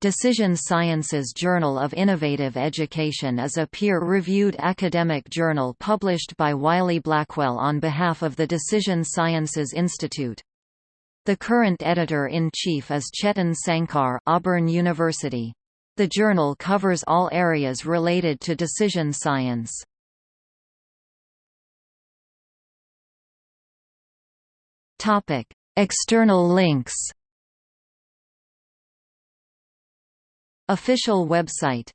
Decision Sciences Journal of Innovative Education is a peer-reviewed academic journal published by Wiley Blackwell on behalf of the Decision Sciences Institute. The current editor-in-chief is Chetan Sankar Auburn University. The journal covers all areas related to decision science. External links Official website